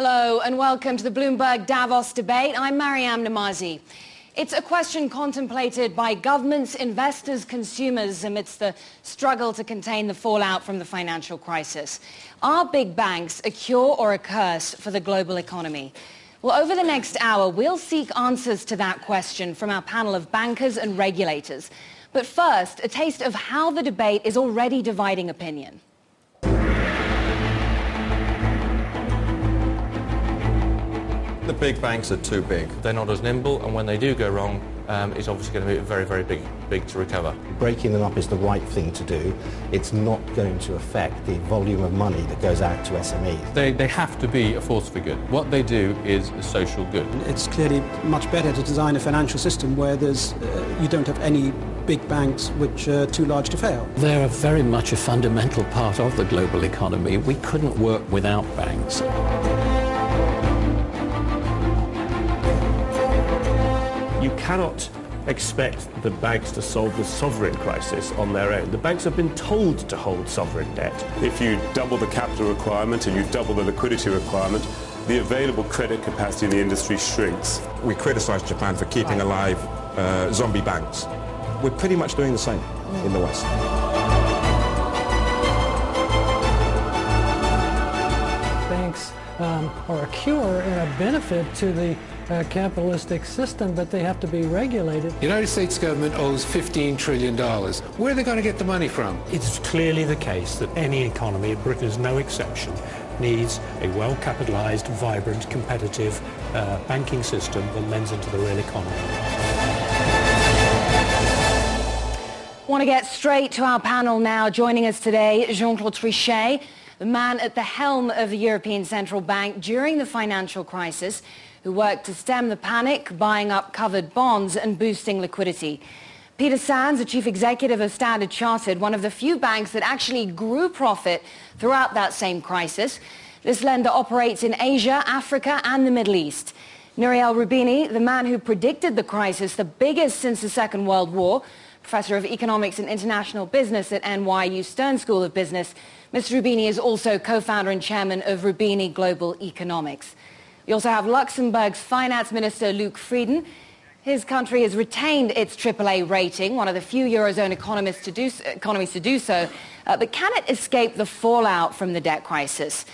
Hello and welcome to the Bloomberg Davos debate. I'm Maryam Nemazee. It's a question contemplated by governments, investors, consumers amidst the struggle to contain the fallout from the financial crisis. Are big banks a cure or a curse for the global economy? Well, over the next hour, we'll seek answers to that question from our panel of bankers and regulators. But first, a taste of how the debate is already dividing opinion. The big banks are too big. They're not as nimble, and when they do go wrong, um, it's obviously going to be very, very big, big to recover. Breaking them up is the right thing to do. It's not going to affect the volume of money that goes out to SMEs. They, they have to be a force for good. What they do is a social good. It's clearly much better to design a financial system where there's, uh, you don't have any big banks which are too large to fail. They're very much a fundamental part of the global economy. We couldn't work without banks. Cannot expect the banks to solve the sovereign crisis on their own. The banks have been told to hold sovereign debt. If you double the capital requirement and you double the liquidity requirement, the available credit capacity in the industry shrinks. We criticise Japan for keeping alive uh, zombie banks. We're pretty much doing the same in the West. Banks um, are a cure and a benefit to the uh, capitalistic system, but they have to be regulated. The United States government owes $15 trillion. Where are they going to get the money from? It's clearly the case that any economy, Britain is no exception, needs a well-capitalized, vibrant, competitive uh, banking system that lends into the real economy. Want to get straight to our panel now. Joining us today, Jean-Claude Trichet, the man at the helm of the European Central Bank during the financial crisis, who worked to stem the panic, buying up covered bonds and boosting liquidity. Peter Sands, the chief executive of Standard Chartered, one of the few banks that actually grew profit throughout that same crisis. This lender operates in Asia, Africa and the Middle East. Nouriel Roubini, the man who predicted the crisis, the biggest since the Second World War, professor of economics and international business at NYU Stern School of Business. Mr. Roubini is also co-founder and chairman of Roubini Global Economics. We also have Luxembourg's finance minister, Luc Frieden. His country has retained its AAA rating, one of the few Eurozone economists to do, economies to do so. Uh, but can it escape the fallout from the debt crisis?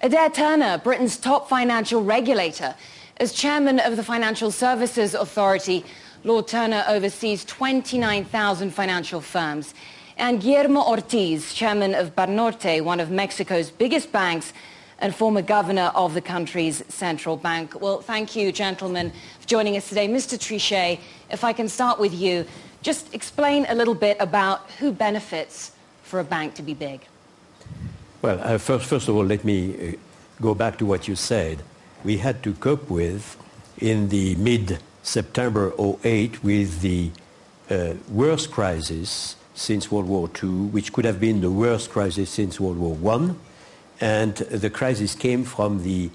Adair Turner, Britain's top financial regulator, as chairman of the Financial Services Authority, Lord Turner oversees 29,000 financial firms. And Guillermo Ortiz, chairman of Banorte, one of Mexico's biggest banks, and former governor of the country's central bank. Well, thank you, gentlemen, for joining us today. Mr. Trichet, if I can start with you, just explain a little bit about who benefits for a bank to be big. Well, uh, first, first of all, let me uh, go back to what you said. We had to cope with, in the mid-September 08, with the uh, worst crisis since World War II, which could have been the worst crisis since World War I and the crisis came from the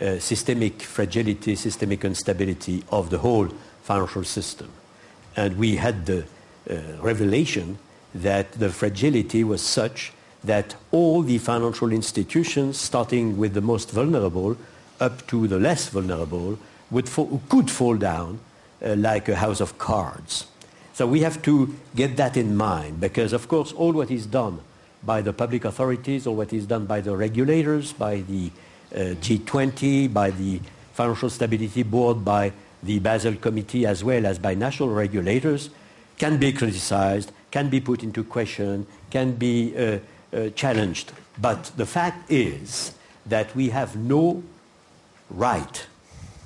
uh, systemic fragility, systemic instability of the whole financial system. And we had the uh, revelation that the fragility was such that all the financial institutions, starting with the most vulnerable up to the less vulnerable, would fall, could fall down uh, like a house of cards. So we have to get that in mind because, of course, all what is done by the public authorities or what is done by the regulators, by the uh, G20, by the Financial Stability Board, by the Basel Committee, as well as by national regulators, can be criticized, can be put into question, can be uh, uh, challenged. But the fact is that we have no right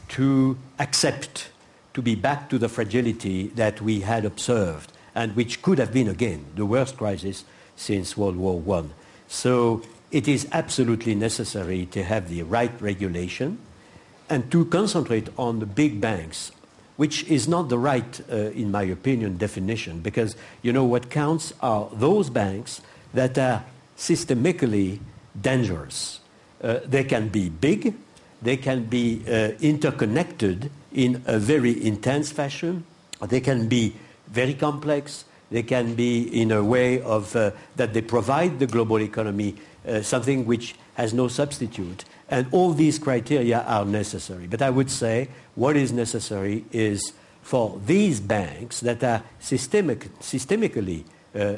to accept to be back to the fragility that we had observed and which could have been, again, the worst crisis since World War I. So it is absolutely necessary to have the right regulation and to concentrate on the big banks, which is not the right, uh, in my opinion, definition, because you know what counts are those banks that are systemically dangerous. Uh, they can be big, they can be uh, interconnected in a very intense fashion, they can be very complex, they can be in a way of uh, that they provide the global economy uh, something which has no substitute. And all these criteria are necessary. But I would say what is necessary is for these banks that are systemic, systemically uh,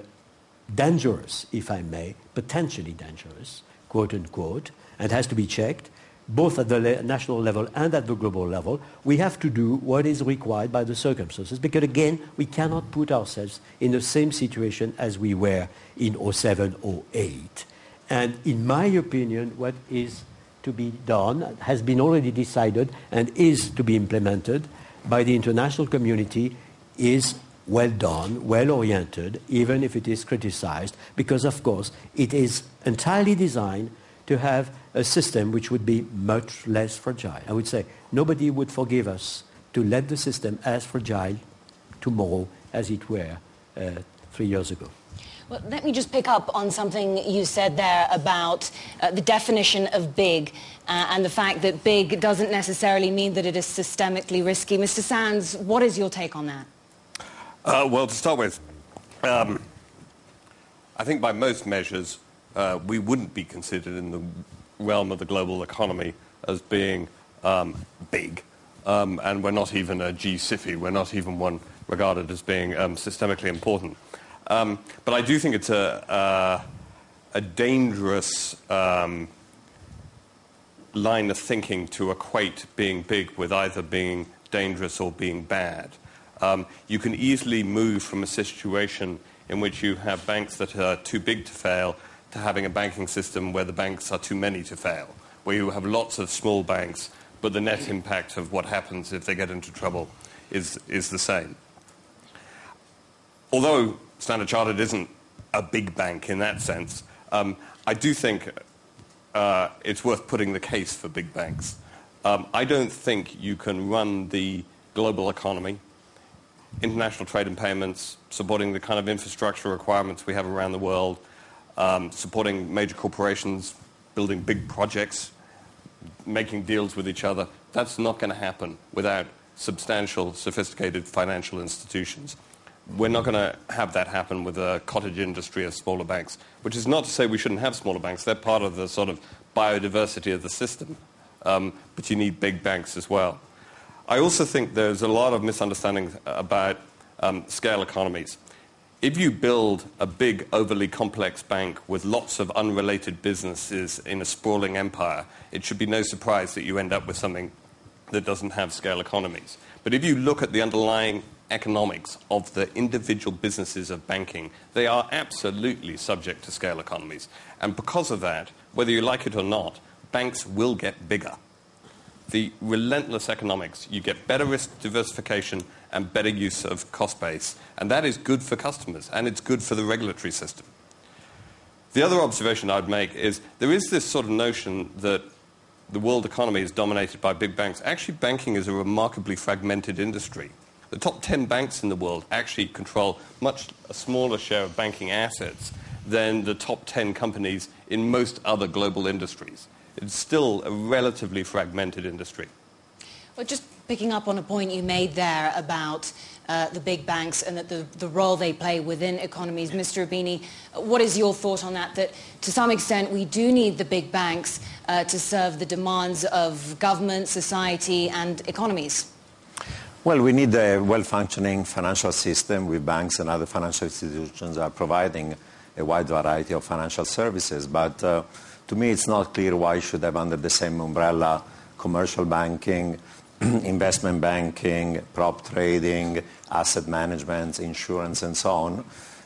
dangerous, if I may, potentially dangerous, quote unquote, and has to be checked, both at the national level and at the global level, we have to do what is required by the circumstances. Because again, we cannot put ourselves in the same situation as we were in 07, 08. And in my opinion, what is to be done has been already decided and is to be implemented by the international community is well done, well oriented, even if it is criticized, because of course it is entirely designed to have a system which would be much less fragile. I would say nobody would forgive us to let the system as fragile tomorrow as it were uh, three years ago. Well, let me just pick up on something you said there about uh, the definition of big uh, and the fact that big doesn't necessarily mean that it is systemically risky. Mr. Sands, what is your take on that? Uh, well, to start with, um, I think by most measures, uh, we wouldn't be considered in the realm of the global economy as being um, big. Um, and we're not even a G-SIFI. We're not even one regarded as being um, systemically important. Um, but I do think it's a, uh, a dangerous um, line of thinking to equate being big with either being dangerous or being bad. Um, you can easily move from a situation in which you have banks that are too big to fail to having a banking system where the banks are too many to fail, where you have lots of small banks, but the net impact of what happens if they get into trouble is, is the same. Although Standard Chartered isn't a big bank in that sense. Um, I do think uh, it's worth putting the case for big banks. Um, I don't think you can run the global economy, international trade and payments, supporting the kind of infrastructure requirements we have around the world, um, supporting major corporations, building big projects, making deals with each other. That's not going to happen without substantial, sophisticated financial institutions we're not going to have that happen with a cottage industry of smaller banks, which is not to say we shouldn't have smaller banks. They're part of the sort of biodiversity of the system. Um, but you need big banks as well. I also think there's a lot of misunderstanding about um, scale economies. If you build a big, overly complex bank with lots of unrelated businesses in a sprawling empire, it should be no surprise that you end up with something that doesn't have scale economies. But if you look at the underlying economics of the individual businesses of banking, they are absolutely subject to scale economies. And because of that, whether you like it or not, banks will get bigger. The relentless economics, you get better risk diversification and better use of cost base. And that is good for customers and it's good for the regulatory system. The other observation I'd make is there is this sort of notion that the world economy is dominated by big banks. Actually, banking is a remarkably fragmented industry. The top 10 banks in the world actually control much a smaller share of banking assets than the top 10 companies in most other global industries. It's still a relatively fragmented industry. Well, just picking up on a point you made there about uh, the big banks and that the, the role they play within economies. Mr. Roubini, what is your thought on that? That to some extent we do need the big banks uh, to serve the demands of government, society and economies? Well, we need a well-functioning financial system with banks and other financial institutions are providing a wide variety of financial services. But uh, to me, it's not clear why you should have under the same umbrella commercial banking, investment banking, prop trading, asset management, insurance, and so on.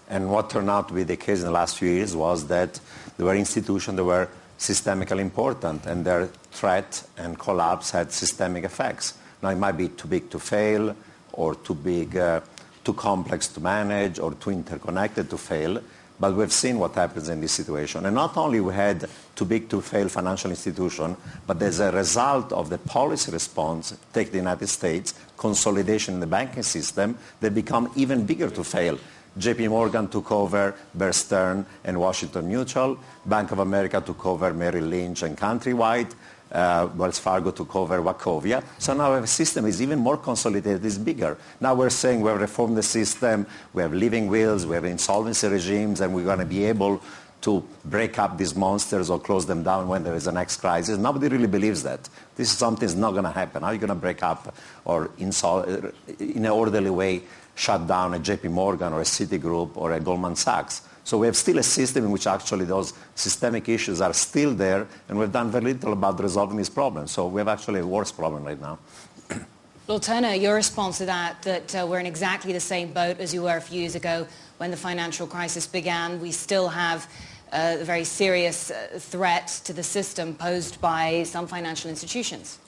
And what turned out to be the case in the last few years was that there were institutions that were systemically important, and their threat and collapse had systemic effects. Now, it might be too big to fail, or too big, uh, too complex to manage, or too interconnected to fail. But we've seen what happens in this situation. And not only we had too big to fail financial institution, but as a result of the policy response, take the United States, consolidation in the banking system, they become even bigger to fail. JP Morgan took over Bear Stearns and Washington Mutual. Bank of America took over Merrill Lynch and Countrywide uh, Wells Fargo took over Wachovia. So now our system is even more consolidated, it's bigger. Now we're saying we have reformed the system, we have living wills, we have insolvency regimes, and we're going to be able to break up these monsters or close them down when there is a next crisis. Nobody really believes that. This is something that's not going to happen. How are you going to break up or in an orderly way shut down a JP Morgan or a Citigroup or a Goldman Sachs? So we have still a system in which actually those systemic issues are still there, and we've done very little about resolving these problems. So we have actually a worse problem right now. Lord Turner, your response to that, that uh, we're in exactly the same boat as you were a few years ago when the financial crisis began. We still have uh, a very serious uh, threat to the system posed by some financial institutions.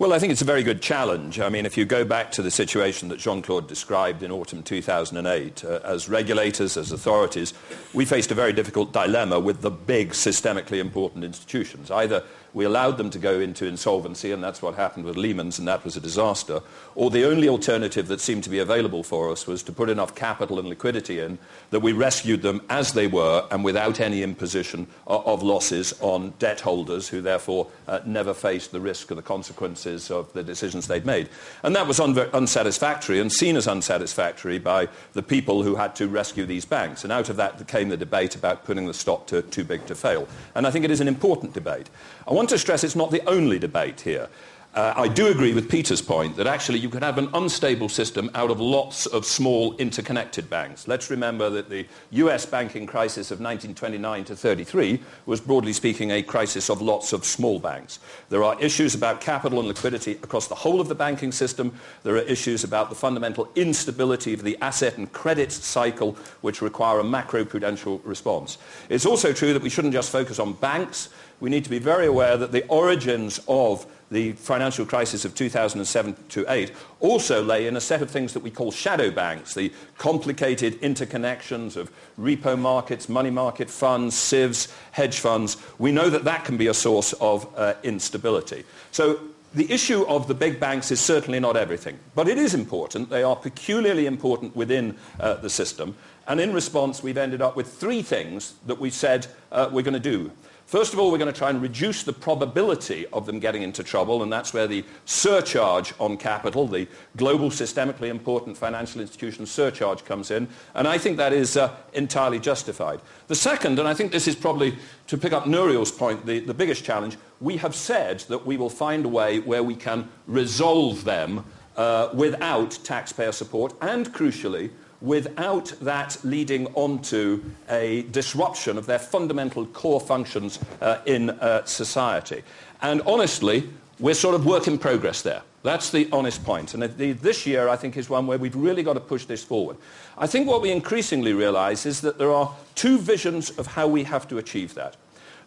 Well, I think it's a very good challenge. I mean, if you go back to the situation that Jean-Claude described in autumn 2008, uh, as regulators, as authorities, we faced a very difficult dilemma with the big systemically important institutions. Either we allowed them to go into insolvency, and that's what happened with Lehman's, and that was a disaster. Or the only alternative that seemed to be available for us was to put enough capital and liquidity in that we rescued them as they were and without any imposition of losses on debt holders who therefore uh, never faced the risk or the consequences of the decisions they'd made. And that was un- unsatisfactory and seen as unsatisfactory by the people who had to rescue these banks. And out of that came the debate about putting the stock to too big to fail. And I think it is an important debate. I want to stress it's not the only debate here. Uh, I do agree with Peter's point that actually you could have an unstable system out of lots of small interconnected banks. Let's remember that the US banking crisis of 1929 to 33 was broadly speaking a crisis of lots of small banks. There are issues about capital and liquidity across the whole of the banking system. There are issues about the fundamental instability of the asset and credit cycle which require a macroprudential response. It's also true that we shouldn't just focus on banks. We need to be very aware that the origins of the financial crisis of 2007 to 8 also lay in a set of things that we call shadow banks, the complicated interconnections of repo markets, money market funds, SIVs, hedge funds. We know that that can be a source of uh, instability. So the issue of the big banks is certainly not everything, but it is important. They are peculiarly important within uh, the system. And in response, we've ended up with three things that we said uh, we're going to do. First of all, we're going to try and reduce the probability of them getting into trouble, and that's where the surcharge on capital, the global systemically important financial institution surcharge comes in, and I think that is uh, entirely justified. The second, and I think this is probably, to pick up Nouriel's point, the, the biggest challenge, we have said that we will find a way where we can resolve them uh, without taxpayer support, and crucially, without that leading onto a disruption of their fundamental core functions uh, in uh, society. And honestly, we're sort of work in progress there. That's the honest point. And this year, I think, is one where we've really got to push this forward. I think what we increasingly realize is that there are two visions of how we have to achieve that.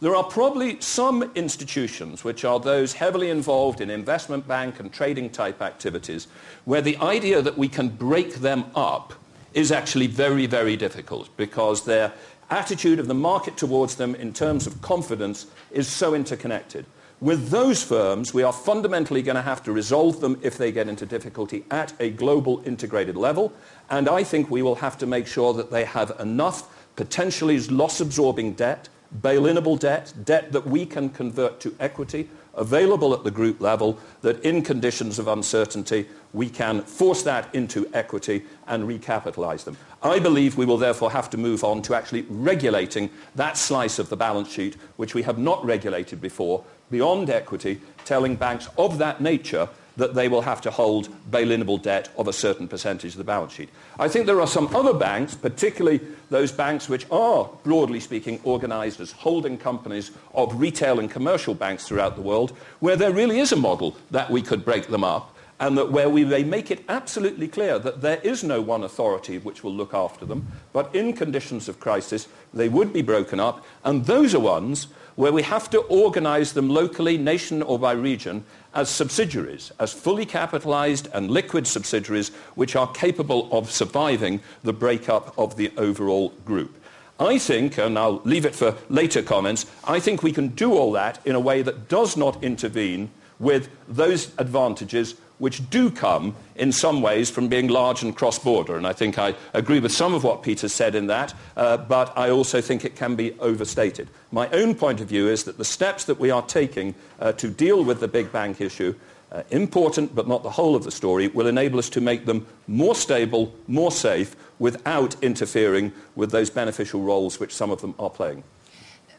There are probably some institutions which are those heavily involved in investment bank and trading type activities where the idea that we can break them up is actually very, very difficult because their attitude of the market towards them in terms of confidence is so interconnected. With those firms, we are fundamentally going to have to resolve them if they get into difficulty at a global integrated level. And I think we will have to make sure that they have enough potentially loss-absorbing debt, bail-inable debt, debt that we can convert to equity, available at the group level that in conditions of uncertainty we can force that into equity and recapitalize them. I believe we will therefore have to move on to actually regulating that slice of the balance sheet which we have not regulated before beyond equity, telling banks of that nature that they will have to hold bail-inable debt of a certain percentage of the balance sheet. I think there are some other banks, particularly those banks which are, broadly speaking, organized as holding companies of retail and commercial banks throughout the world, where there really is a model that we could break them up and that where we may make it absolutely clear that there is no one authority which will look after them, but in conditions of crisis, they would be broken up, and those are ones where we have to organize them locally, nation or by region, as subsidiaries, as fully capitalized and liquid subsidiaries which are capable of surviving the breakup of the overall group. I think, and I'll leave it for later comments, I think we can do all that in a way that does not intervene with those advantages which do come in some ways from being large and cross-border. And I think I agree with some of what Peter said in that, uh, but I also think it can be overstated. My own point of view is that the steps that we are taking uh, to deal with the big bank issue uh, important but not the whole of the story, will enable us to make them more stable, more safe, without interfering with those beneficial roles which some of them are playing.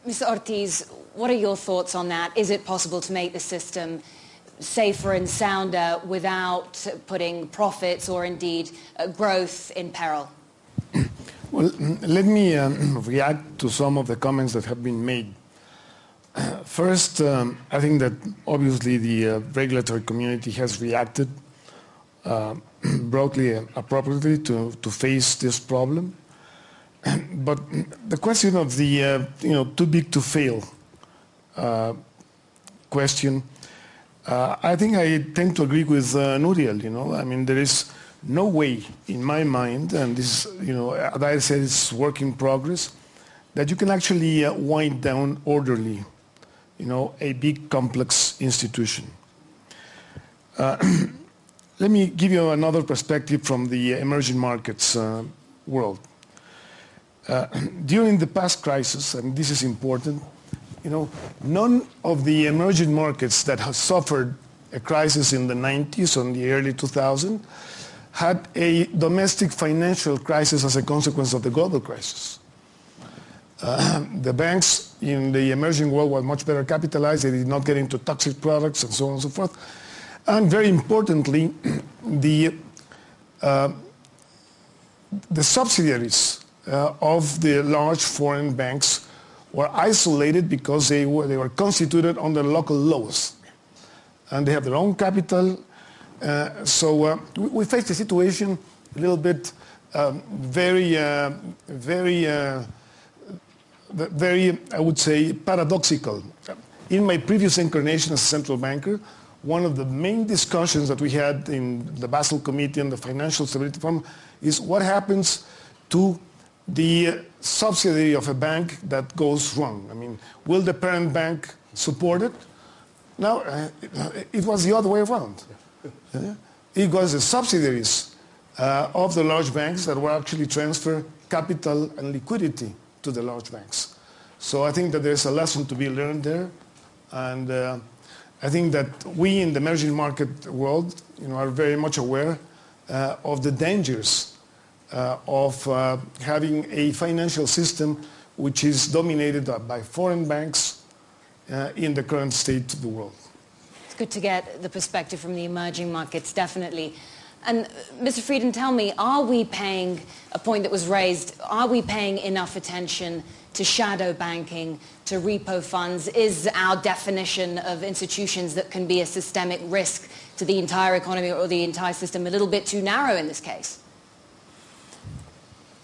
Mr. Ortiz, what are your thoughts on that? Is it possible to make the system safer and sounder without putting profits or indeed uh, growth in peril? Well, let me um, react to some of the comments that have been made. First, um, I think that obviously the uh, regulatory community has reacted uh, broadly and appropriately to, to face this problem. but the question of the, uh, you know, too big to fail uh, question, uh, I think I tend to agree with uh, Nouriel, you know. I mean, there is no way in my mind, and this, you know, as I said, it's work in progress, that you can actually uh, wind down orderly, you know, a big complex institution. Uh, let me give you another perspective from the emerging markets uh, world. Uh, during the past crisis, and this is important, you know, none of the emerging markets that have suffered a crisis in the 90s or in the early 2000s had a domestic financial crisis as a consequence of the global crisis. Uh, the banks in the emerging world were much better capitalized. They did not get into toxic products and so on and so forth. And very importantly, the, uh, the subsidiaries uh, of the large foreign banks were isolated because they were, they were constituted under local laws. And they have their own capital. Uh, so uh, we, we faced a situation a little bit um, very, uh, very, uh, very, I would say, paradoxical. In my previous incarnation as a central banker, one of the main discussions that we had in the Basel Committee and the Financial Stability Forum is what happens to the subsidiary of a bank that goes wrong. I mean, will the parent bank support it? No, uh, it was the other way around. Yeah. It was the subsidiaries uh, of the large banks that were actually transfer capital and liquidity to the large banks. So I think that there's a lesson to be learned there. And uh, I think that we in the emerging market world you know, are very much aware uh, of the dangers of uh, having a financial system which is dominated by foreign banks uh, in the current state of the world. It's good to get the perspective from the emerging markets, definitely. And Mr. Frieden, tell me, are we paying, a point that was raised, are we paying enough attention to shadow banking, to repo funds? Is our definition of institutions that can be a systemic risk to the entire economy or the entire system a little bit too narrow in this case?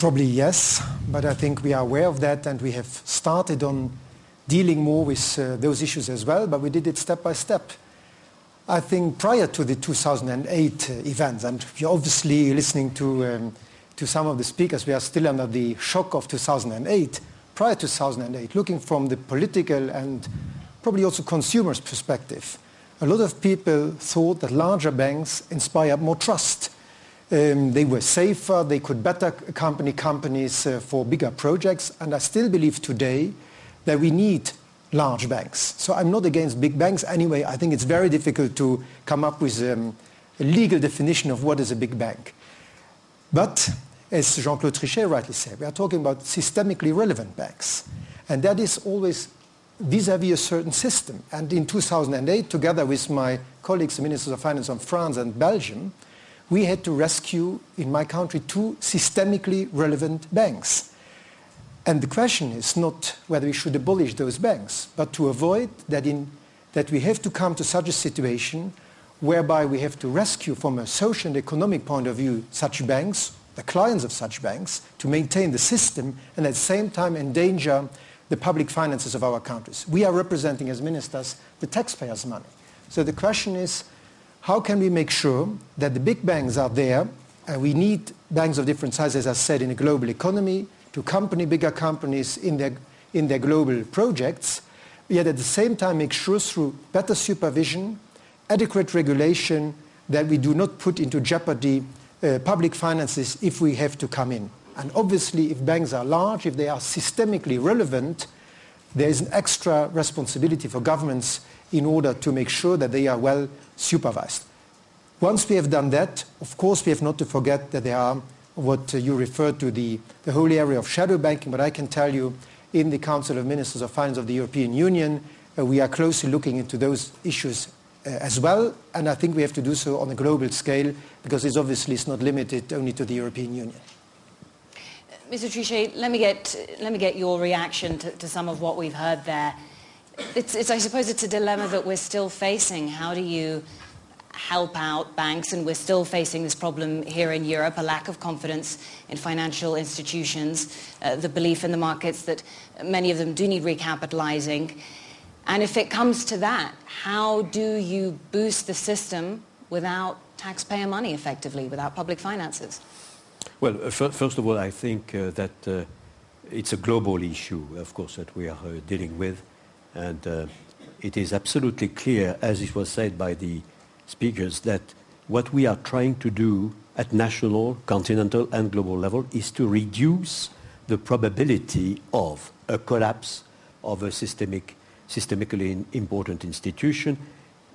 Probably yes, but I think we are aware of that and we have started on dealing more with uh, those issues as well, but we did it step by step. I think prior to the 2008 uh, events, and you're obviously listening to, um, to some of the speakers, we are still under the shock of 2008. Prior to 2008, looking from the political and probably also consumers' perspective, a lot of people thought that larger banks inspire more trust. Um, they were safer, they could better accompany companies uh, for bigger projects, and I still believe today that we need large banks. So I'm not against big banks anyway. I think it's very difficult to come up with um, a legal definition of what is a big bank. But as Jean-Claude Trichet rightly said, we are talking about systemically relevant banks. And that is always vis-à-vis -vis a certain system. And in 2008, together with my colleagues, the Ministers of Finance of France and Belgium, we had to rescue, in my country, two systemically relevant banks. And the question is not whether we should abolish those banks, but to avoid that, in, that we have to come to such a situation whereby we have to rescue from a social and economic point of view such banks, the clients of such banks, to maintain the system and at the same time endanger the public finances of our countries. We are representing as ministers the taxpayers' money. So the question is, how can we make sure that the big banks are there? and we need banks of different sizes, as I said, in a global economy, to accompany bigger companies in their, in their global projects, yet at the same time make sure through better supervision, adequate regulation, that we do not put into jeopardy uh, public finances if we have to come in. And obviously, if banks are large, if they are systemically relevant, there is an extra responsibility for governments in order to make sure that they are well supervised. Once we have done that, of course, we have not to forget that there are what you referred to, the, the whole area of shadow banking, but I can tell you in the Council of Ministers of Finance of the European Union, uh, we are closely looking into those issues uh, as well, and I think we have to do so on a global scale because it's obviously it's not limited only to the European Union. Mr. Trichet, let me get, let me get your reaction to, to some of what we've heard there. It's, it's, I suppose it's a dilemma that we're still facing. How do you help out banks? And we're still facing this problem here in Europe, a lack of confidence in financial institutions, uh, the belief in the markets that many of them do need recapitalizing. And if it comes to that, how do you boost the system without taxpayer money effectively, without public finances? Well, uh, first of all, I think uh, that uh, it's a global issue, of course, that we are dealing with. And it is absolutely clear, as it was said by the speakers, that what we are trying to do at national, continental, and global level is to reduce the probability of a collapse of a systemic, systemically important institution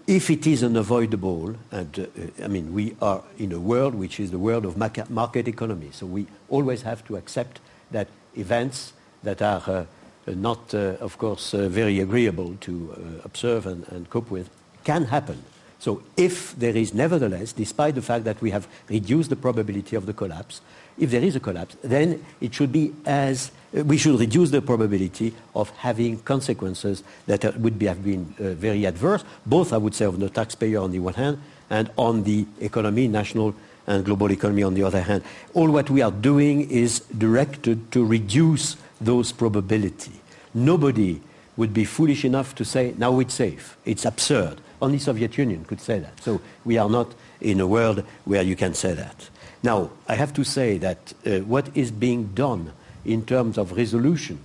if it is unavoidable, and uh, I mean, we are in a world which is the world of market economy, so we always have to accept that events that are uh, not, uh, of course, uh, very agreeable to uh, observe and, and, cope with can happen. So if there is nevertheless, despite the fact that we have reduced the probability of the collapse, if there is a collapse, then it should be as we should reduce the probability of having consequences that would be, have been uh, very adverse, both, I would say, on the taxpayer on the one hand and on the economy, national and global economy on the other hand. All what we are doing is directed to reduce those probability. Nobody would be foolish enough to say, now it's safe. It's absurd. Only Soviet Union could say that. So we are not in a world where you can say that. Now, I have to say that uh, what is being done in terms of resolution,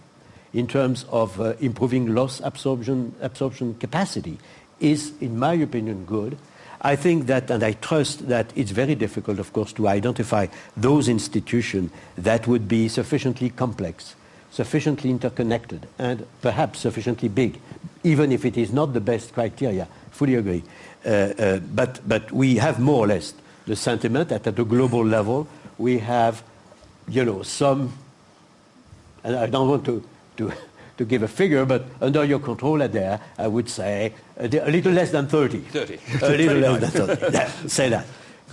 in terms of uh, improving loss absorption, absorption capacity, is, in my opinion, good. I think that, and I trust that it's very difficult, of course, to identify those institutions that would be sufficiently complex, sufficiently interconnected, and perhaps sufficiently big, even if it is not the best criteria. Fully agree. Uh, uh, but, but we have more or less the sentiment that at a global level we have, you know, some, and I don't want to, to, to give a figure, but under your control there, I would say a, a little less than 30. 30. A little less than 30. yeah, say that.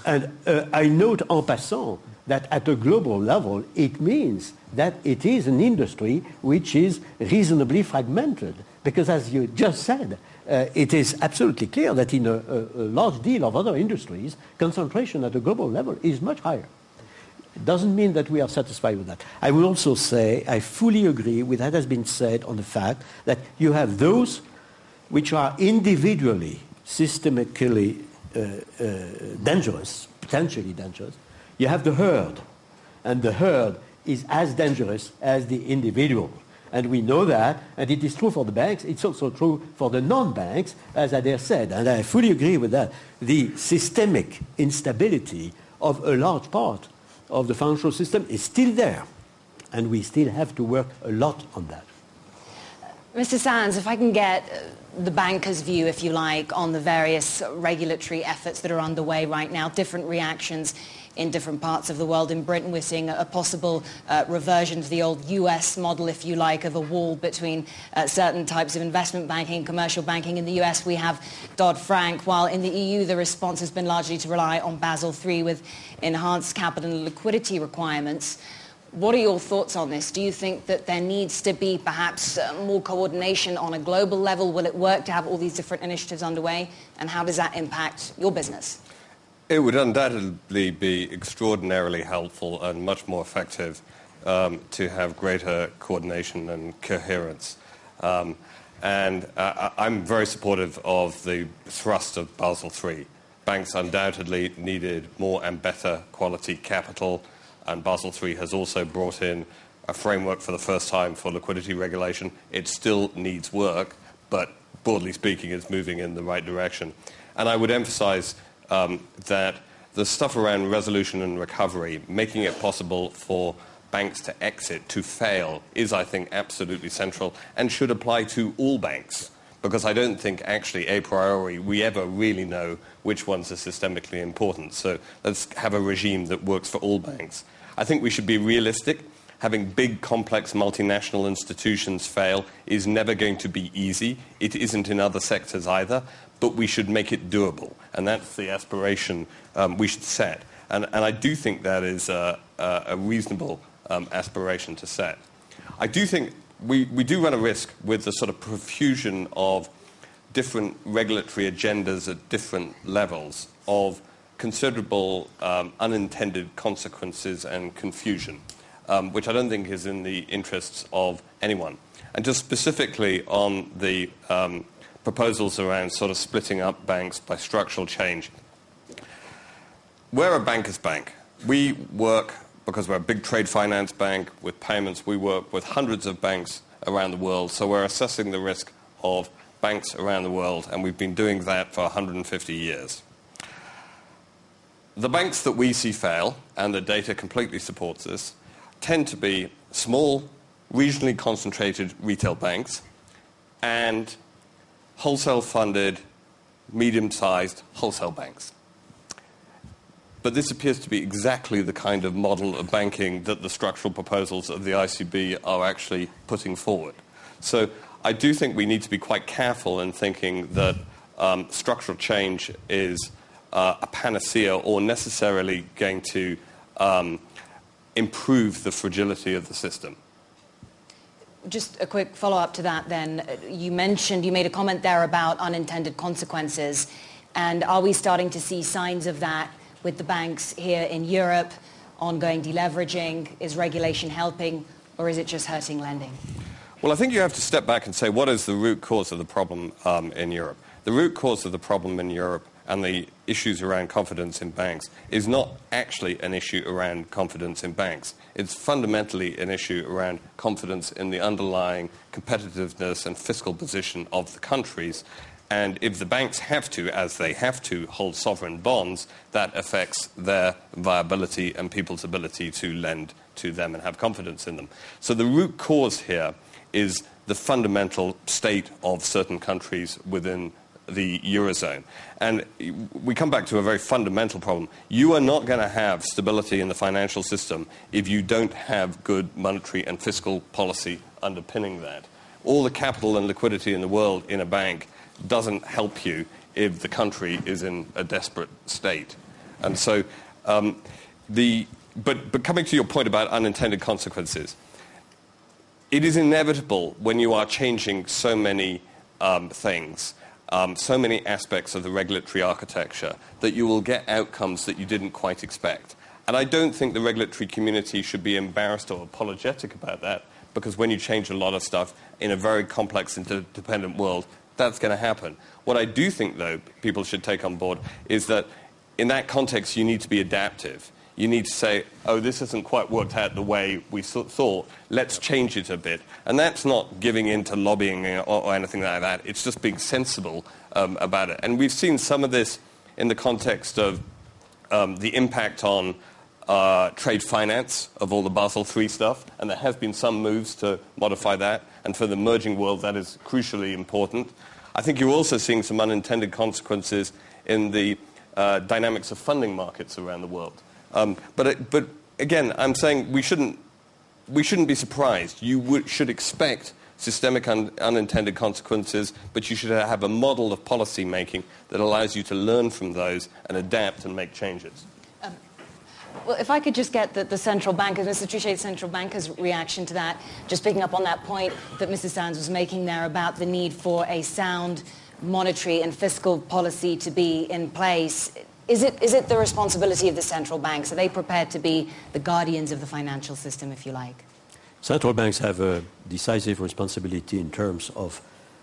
And uh, I note en passant that at a global level, it means that it is an industry which is reasonably fragmented. Because as you just said, uh, it is absolutely clear that in a, a, a, large deal of other industries, concentration at a global level is much higher. It doesn't mean that we are satisfied with that. I will also say I fully agree with what has been said on the fact that you have those which are individually, systemically uh, uh, dangerous, potentially dangerous. You have the herd, and the herd is as dangerous as the individual. And we know that, and it is true for the banks. It's also true for the non-banks, as Adair said, and I fully agree with that. The systemic instability of a large part of the financial system is still there, and we still have to work a lot on that. Mr. Sands, if I can get uh, the banker's view, if you like, on the various regulatory efforts that are underway right now, different reactions in different parts of the world. In Britain, we're seeing a, possible uh, reversion to the old US model, if you like, of a wall between uh, certain types of investment banking and commercial banking. In the US, we have Dodd-Frank, while in the EU, the response has been largely to rely on Basel III with enhanced capital and liquidity requirements. What are your thoughts on this? Do you think that there needs to be perhaps uh, more coordination on a global level? Will it work to have all these different initiatives underway? And how does that impact your business? It would undoubtedly be extraordinarily helpful and much more effective um, to have greater coordination and coherence. Um, and uh, I'm very supportive of the thrust of Basel III. Banks undoubtedly needed more and better quality capital, and Basel III has also brought in a framework for the first time for liquidity regulation. It still needs work, but broadly speaking, it's moving in the right direction. And I would emphasize um, that the stuff around resolution and recovery, making it possible for banks to exit, to fail, is, I think, absolutely central and should apply to all banks. Because I don't think actually a priori we ever really know which ones are systemically important. So let's have a regime that works for all banks. I think we should be realistic. Having big, complex multinational institutions fail is never going to be easy. It isn't in other sectors either, but we should make it doable. And that's the aspiration um, we should set. And, and, I do think that is a, a reasonable um, aspiration to set. I do think we, we do run a risk with the sort of profusion of different regulatory agendas at different levels of considerable um, unintended consequences and confusion, um, which I don't think is in the interests of anyone. And just specifically on the um, proposals around sort of splitting up banks by structural change, we're a banker's bank. We work because we're a big trade finance bank with payments. We work with hundreds of banks around the world. So we're assessing the risk of banks around the world, and we've been doing that for 150 years. The banks that we see fail, and the data completely supports this, tend to be small, regionally concentrated retail banks and wholesale funded, medium sized wholesale banks. But this appears to be exactly the kind of model of banking that the structural proposals of the ICB are actually putting forward. So I do think we need to be quite careful in thinking that um, structural change is uh, a panacea or necessarily going to um, improve the fragility of the system. Just a quick follow-up to that then. You mentioned, you made a comment there about unintended consequences. And are we starting to see signs of that with the banks here in Europe, ongoing deleveraging? Is regulation helping or is it just hurting lending? Well, I think you have to step back and say what is the root cause of the problem um, in Europe? The root cause of the problem in Europe and the issues around confidence in banks is not actually an issue around confidence in banks. It's fundamentally an issue around confidence in the underlying competitiveness and fiscal position of the countries and if the banks have to, as they have to, hold sovereign bonds, that affects their viability and people's ability to lend to them and have confidence in them. So the root cause here is the fundamental state of certain countries within the Eurozone. And we come back to a very fundamental problem. You are not going to have stability in the financial system if you don't have good monetary and fiscal policy underpinning that. All the capital and liquidity in the world in a bank doesn't help you if the country is in a desperate state. And so, um, the, but, but coming to your point about unintended consequences, it is inevitable when you are changing so many um, things, um, so many aspects of the regulatory architecture, that you will get outcomes that you didn't quite expect. And I don't think the regulatory community should be embarrassed or apologetic about that, because when you change a lot of stuff in a very complex and interdependent world, that's going to happen. What I do think, though, people should take on board is that in that context, you need to be adaptive. You need to say, oh, this hasn't quite worked out the way we thought. Let's change it a bit. And that's not giving in to lobbying or, or anything like that. It's just being sensible um, about it. And we've seen some of this in the context of um, the impact on uh, trade finance of all the Basel III stuff, and there have been some moves to modify that. And for the emerging world, that is crucially important. I think you're also seeing some unintended consequences in the uh, dynamics of funding markets around the world. Um, but, uh, but again, I'm saying we shouldn't, we shouldn't be surprised. You should expect systemic un- unintended consequences, but you should have a model of policy making that allows you to learn from those and adapt and make changes. Well, if I could just get the, the central bankers, Mr. Trichet, central bankers' reaction to that, just picking up on that point that Mrs. Sands was making there about the need for a sound monetary and fiscal policy to be in place. Is it, is it the responsibility of the central banks? Are they prepared to be the guardians of the financial system, if you like? Central banks have a decisive responsibility in terms of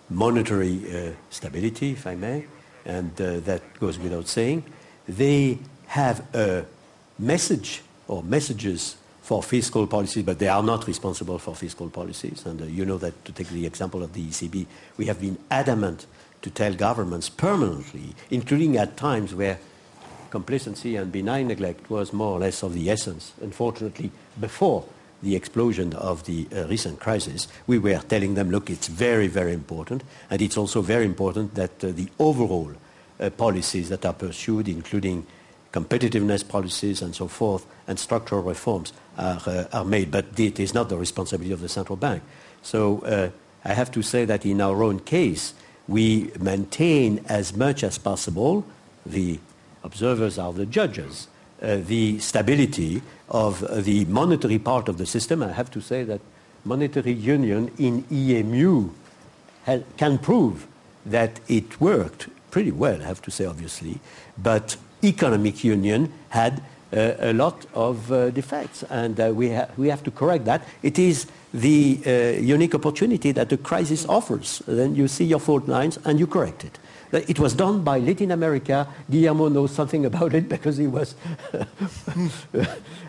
monetary uh, stability, if I may, and uh, that goes without saying. They have a message or messages for fiscal policies, but they are not responsible for fiscal policies. And uh, you know that, to take the example of the ECB, we have been adamant to tell governments permanently, including at times where complacency and benign neglect was more or less of the essence. Unfortunately, before the explosion of the uh, recent crisis, we were telling them, look, it's very, very important, and it's also very important that uh, the overall uh, policies that are pursued, including competitiveness policies and so forth, and structural reforms are, uh, are made. But it is not the responsibility of the central bank. So uh, I have to say that in our own case, we maintain as much as possible, the observers are the judges, uh, the stability of uh, the monetary part of the system. I have to say that monetary union in EMU can prove that it worked pretty well, I have to say, obviously. But economic union had uh, a lot of uh, defects, and uh, we, ha we have to correct that. It is the uh, unique opportunity that the crisis offers. Then you see your fault lines and you correct it. It was done by Latin America. Guillermo knows something about it because he was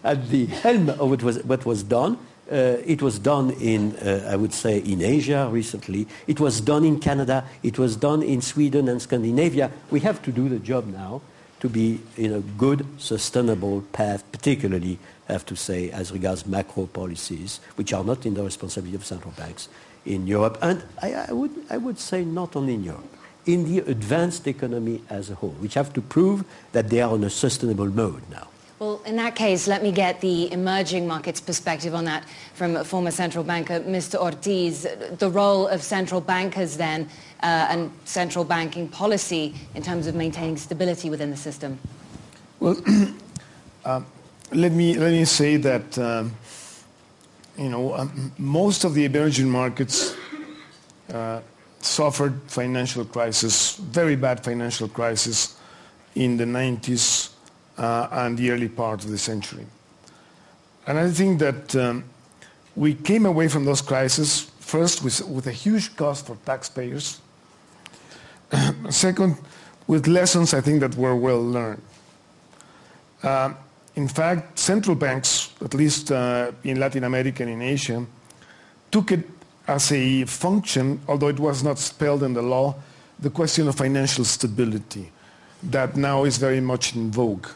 at the helm of what was, what was done. Uh, it was done in, uh, I would say, in Asia recently. It was done in Canada. It was done in Sweden and Scandinavia. We have to do the job now to be in a good, sustainable path, particularly, I have to say, as regards macro policies, which are not in the responsibility of central banks in Europe. And I, I, would, I would say not only in Europe in the advanced economy as a whole, which have to prove that they are on a sustainable mode now. Well, in that case, let me get the emerging markets perspective on that from a former central banker Mr. Ortiz. The role of central bankers then uh, and central banking policy in terms of maintaining stability within the system? Well, uh, let, me, let me say that, um, you know, um, most of the emerging markets uh, suffered financial crisis, very bad financial crisis in the 90s uh, and the early part of the century. And I think that um, we came away from those crises first with, with a huge cost for taxpayers. Second, with lessons I think that were well learned. Uh, in fact, central banks, at least uh, in Latin America and in Asia, took it as a function, although it was not spelled in the law, the question of financial stability that now is very much in vogue.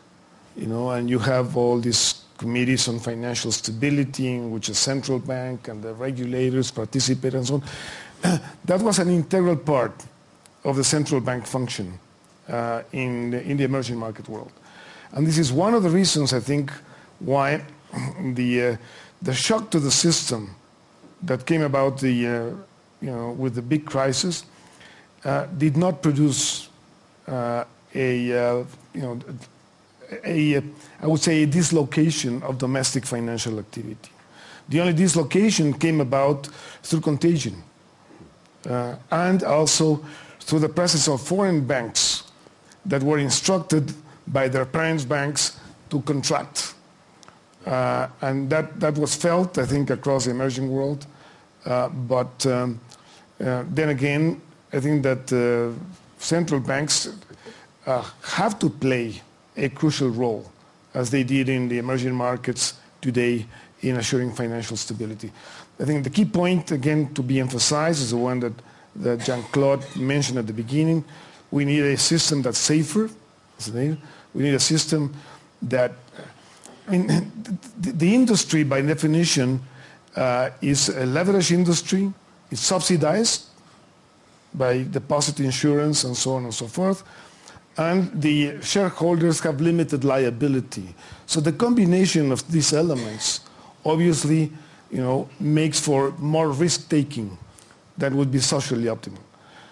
You know, and you have all these committees on financial stability in which the central bank and the regulators participate and so on. that was an integral part of the central bank function uh, in, the, in the emerging market world. And this is one of the reasons, I think, why the, uh, the shock to the system that came about the, uh, you know, with the big crisis uh, did not produce uh, a, uh, you know, a, I would say a dislocation of domestic financial activity. The only dislocation came about through contagion uh, and also through the presence of foreign banks that were instructed by their parent banks to contract uh, and that, that was felt, I think, across the emerging world. Uh, but um, uh, then again, I think that uh, central banks uh, have to play a crucial role, as they did in the emerging markets today, in assuring financial stability. I think the key point, again, to be emphasized is the one that, that Jean-Claude mentioned at the beginning. We need a system that's safer. We need a system that I mean, the, the industry, by definition, uh, is a leverage industry. It's subsidized by deposit insurance and so on and so forth. And the shareholders have limited liability. So the combination of these elements obviously you know, makes for more risk-taking that would be socially optimal.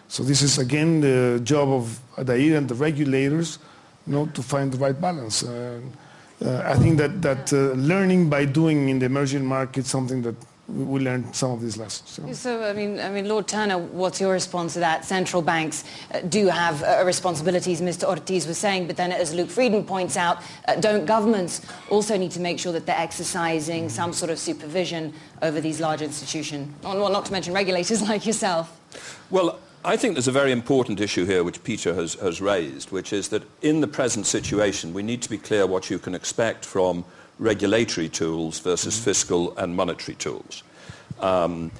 So this is, again, the job of ADAIR and the regulators you know, to find the right balance. Uh, uh, I think that, that uh, learning by doing in the emerging market something that we learned some of these lessons. So. so, I mean, I mean, Lord Turner, what's your response to that? Central banks uh, do have uh, responsibilities, Mr. Ortiz was saying, but then, as Luc Frieden points out, uh, don't governments also need to make sure that they're exercising some sort of supervision over these large institutions? Well, not to mention regulators like yourself. Well, I think there's a very important issue here which Peter has, has raised, which is that in the present situation, we need to be clear what you can expect from regulatory tools versus mm -hmm. fiscal and monetary tools. Um,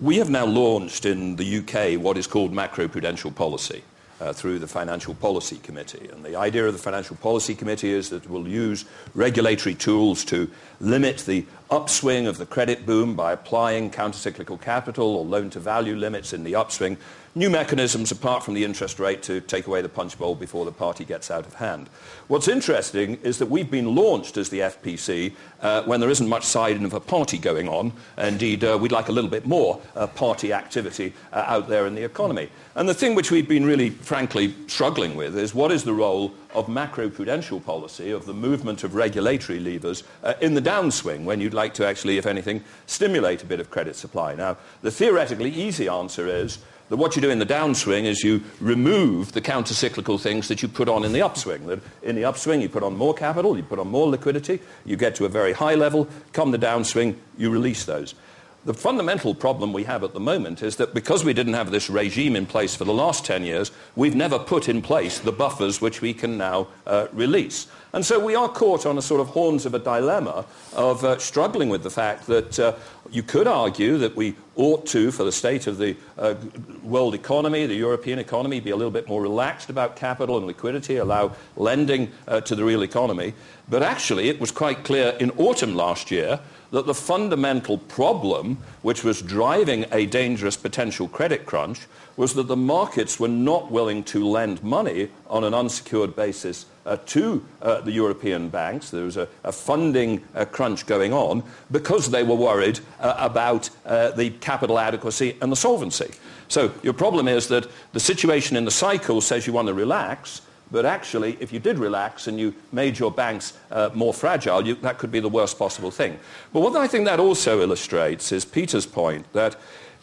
we have now launched in the UK what is called macroprudential policy. uh, through the Financial Policy Committee. And the idea of the Financial Policy Committee is that we'll use regulatory tools to limit the upswing of the credit boom by applying countercyclical capital or loan-to-value limits in the upswing, new mechanisms apart from the interest rate to take away the punch bowl before the party gets out of hand. What's interesting is that we've been launched as the FPC uh, when there isn't much sign of a party going on. Indeed, uh, we'd like a little bit more uh, party activity uh, out there in the economy. And the thing which we've been really, frankly, struggling with is what is the role of macroprudential policy, of the movement of regulatory levers uh, in the downswing when you'd like to actually, if anything, stimulate a bit of credit supply. Now, the theoretically easy answer is that what you do in the downswing is you remove the counter-cyclical things that you put on in the upswing. That in the upswing, you put on more capital, you put on more liquidity, you get to a very high level, come the downswing, you release those. The fundamental problem we have at the moment is that because we didn't have this regime in place for the last 10 years, we've never put in place the buffers which we can now uh, release. And so we are caught on a sort of horns of a dilemma of uh, struggling with the fact that uh, you could argue that we ought to, for the state of the uh, world economy, the European economy, be a little bit more relaxed about capital and liquidity, allow lending uh, to the real economy. But actually, it was quite clear in autumn last year that the fundamental problem which was driving a dangerous potential credit crunch was that the markets were not willing to lend money on an unsecured basis uh, to uh, the European banks. There was a, a funding uh, crunch going on because they were worried uh, about uh, the capital adequacy and the solvency. So your problem is that the situation in the cycle says you want to relax, but actually, if you did relax and you made your banks uh, more fragile, you, that could be the worst possible thing. But what I think that also illustrates is Peter's point that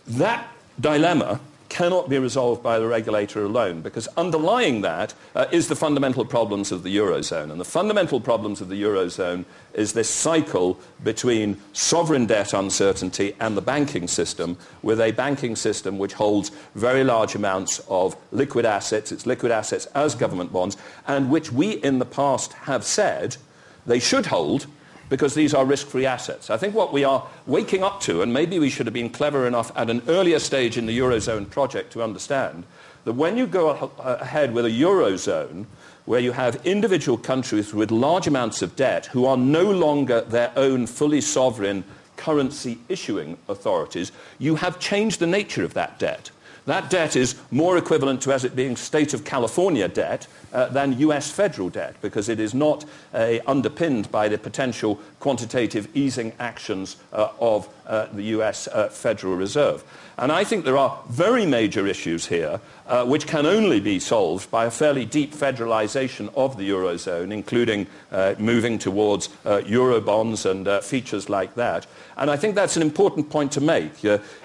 that dilemma cannot be resolved by the regulator alone because underlying that uh, is the fundamental problems of the Eurozone. And the fundamental problems of the Eurozone is this cycle between sovereign debt uncertainty and the banking system, with a banking system which holds very large amounts of liquid assets, its liquid assets as government bonds, and which we in the past have said they should hold because these are risk-free assets. I think what we are waking up to, and maybe we should have been clever enough at an earlier stage in the Eurozone project to understand, that when you go ahead with a Eurozone where you have individual countries with large amounts of debt who are no longer their own fully sovereign currency issuing authorities, you have changed the nature of that debt. That debt is more equivalent to as it being state of California debt uh, than US federal debt because it is not uh, underpinned by the potential quantitative easing actions uh, of uh, the US uh, Federal Reserve. And I think there are very major issues here uh, which can only be solved by a fairly deep federalization of the Eurozone, including moving towards Eurobonds and features like that. And I think that's an important point to make.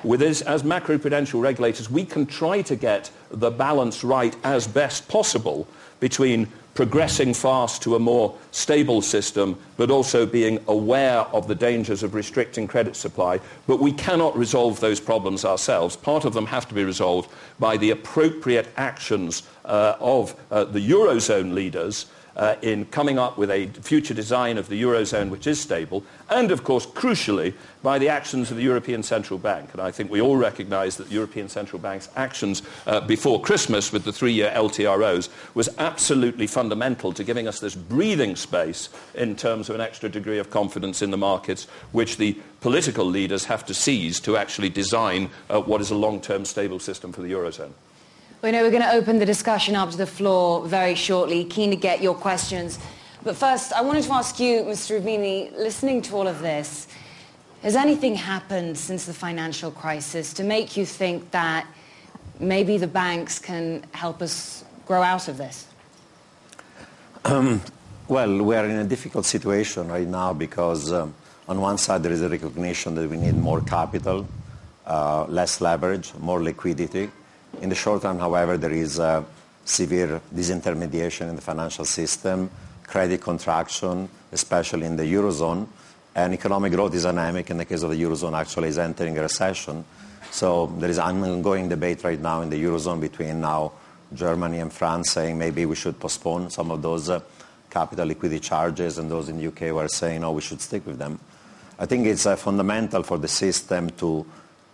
With this, as macroprudential regulators, we can try to get the balance right as best possible between progressing fast to a more stable system, but also being aware of the dangers of restricting credit supply. But we cannot resolve those problems ourselves. Part of them have to be resolved by the appropriate actions uh, of uh, the Eurozone leaders uh, in coming up with a future design of the Eurozone which is stable, and of course, crucially, by the actions of the European Central Bank. And I think we all recognise that the European Central Bank's actions uh, before Christmas with the three-year LTROs was absolutely fundamental to giving us this breathing space in terms of an extra degree of confidence in the markets, which the political leaders have to seize to actually design uh, what is a long-term stable system for the Eurozone. We know we're going to open the discussion up to the floor very shortly. Keen to get your questions. But first, I wanted to ask you, Mr. Roubini, listening to all of this, has anything happened since the financial crisis to make you think that maybe the banks can help us grow out of this? Um, well, we are in a difficult situation right now because um, on one side there is a recognition that we need more capital, uh, less leverage, more liquidity. In the short term, however, there is a severe disintermediation in the financial system, credit contraction, especially in the Eurozone, and economic growth is dynamic. In the case of the Eurozone, actually is entering a recession. So there is an ongoing debate right now in the Eurozone between now Germany and France saying maybe we should postpone some of those uh, capital liquidity charges, and those in the UK were saying, no, we should stick with them. I think it's uh, fundamental for the system to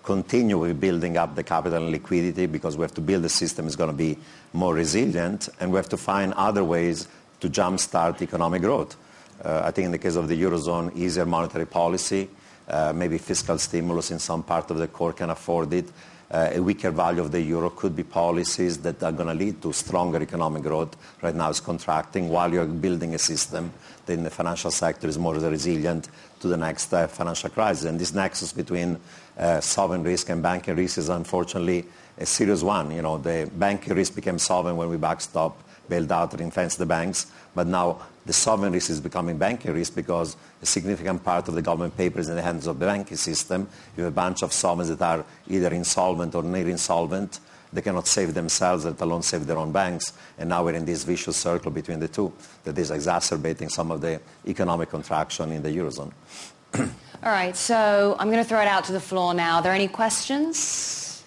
continue building up the capital and liquidity because we have to build a system that's going to be more resilient, and we have to find other ways to jumpstart economic growth. Uh, I think in the case of the Eurozone, easier monetary policy, uh, maybe fiscal stimulus in some part of the core can afford it. Uh, a weaker value of the euro could be policies that are going to lead to stronger economic growth. Right now it's contracting while you're building a system that in the financial sector is more resilient to the next uh, financial crisis. And this nexus between uh, sovereign risk and banking risk is unfortunately a serious one. You know, the banking risk became sovereign when we backstop, bailed out, ring-fenced the banks. But now the sovereign risk is becoming banking risk because a significant part of the government paper is in the hands of the banking system. You have a bunch of sovereigns that are either insolvent or near insolvent. They cannot save themselves, let alone save their own banks. And now we're in this vicious circle between the two that is exacerbating some of the economic contraction in the Eurozone. All right, so I'm going to throw it out to the floor now. Are there any questions?